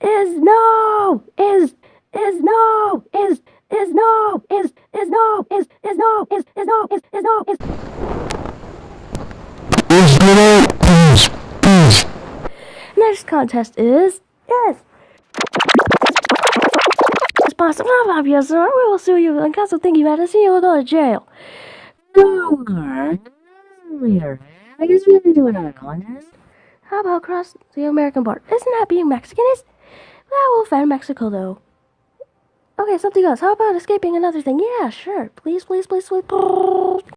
Is no is is no is is no is is no is is no is is no is is no is Is no please, please. Next contest is yes. Blah yes, sir. We will sue you case of thinking you had to see you will go to jail. Later. I guess we can do another contest. How about cross the American border? Isn't that being Mexican? Is that will offend Mexico though? Okay, something else. How about escaping another thing? Yeah, sure. Please, please, please, please.